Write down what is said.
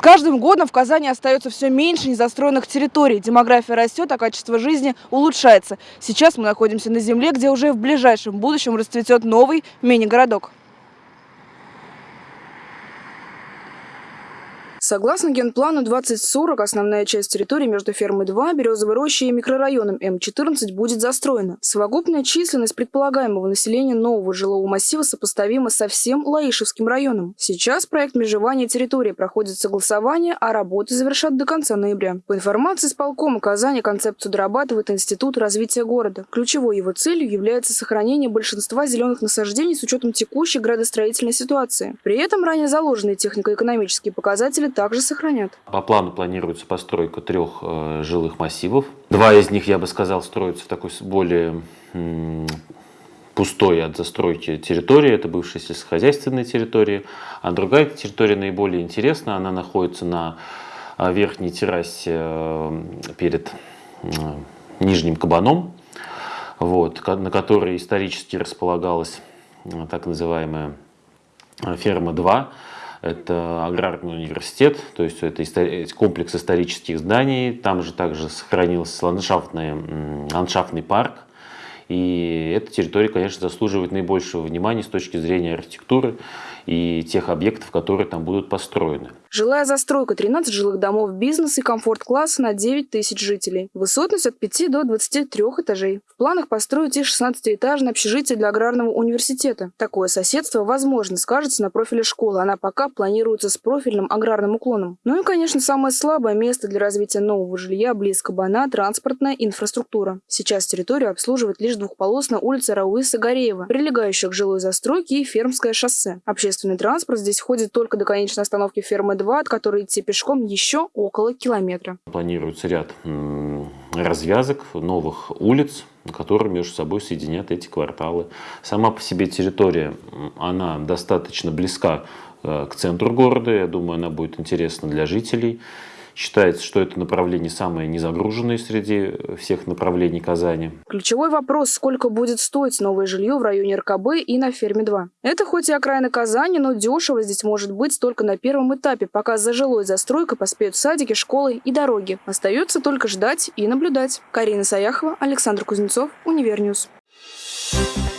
С каждым годом в Казани остается все меньше незастроенных территорий. Демография растет, а качество жизни улучшается. Сейчас мы находимся на земле, где уже в ближайшем будущем расцветет новый мини-городок. Согласно генплану 2040, основная часть территории между фермой 2, Березовой рощей и микрорайоном М14 будет застроена. Совокупная численность предполагаемого населения нового жилого массива сопоставима со всем Лаишевским районом. Сейчас проект межевания территории проходит согласование, а работы завершат до конца ноября. По информации с полкома Казани, концепцию дорабатывает Институт развития города. Ключевой его целью является сохранение большинства зеленых насаждений с учетом текущей градостроительной ситуации. При этом ранее заложенные технико-экономические показатели также сохранят. По плану планируется постройка трех э, жилых массивов. Два из них, я бы сказал, строятся в такой более пустой от застройки территории, это бывшая сельскохозяйственная территория, а другая территория наиболее интересна, она находится на э, верхней террасе э, перед э, Нижним Кабаном, вот, на которой исторически располагалась так называемая ферма 2, это аграрный университет, то есть это комплекс исторических зданий, там же также сохранился ландшафтный, ландшафтный парк, и эта территория, конечно, заслуживает наибольшего внимания с точки зрения архитектуры и тех объектов, которые там будут построены. Жилая застройка, 13 жилых домов, бизнес и комфорт-класса на 9 тысяч жителей. Высотность от 5 до 23 этажей. В планах построить и 16-этажное общежитие для аграрного университета. Такое соседство, возможно, скажется на профиле школы. Она пока планируется с профильным аграрным уклоном. Ну и, конечно, самое слабое место для развития нового жилья близко Бана – транспортная инфраструктура. Сейчас территорию обслуживает лишь двухполосная улица Рауиса-Гореева, прилегающая к жилой застройке и Фермское шоссе. Общественный транспорт здесь ходит только до конечной остановки фермы 2, от которой идти пешком еще около километра. Планируется ряд развязок, новых улиц, которые между собой соединят эти кварталы. Сама по себе территория, она достаточно близка к центру города. Я думаю, она будет интересна для жителей. Считается, что это направление самое незагруженное среди всех направлений Казани. Ключевой вопрос, сколько будет стоить новое жилье в районе РКБ и на ферме 2. Это хоть и окраина Казани, но дешево здесь может быть только на первом этапе, пока за жилой застройкой поспеют садики, школы и дороги. Остается только ждать и наблюдать. Карина Саяхова, Александр Кузнецов, Универньюз. Thank you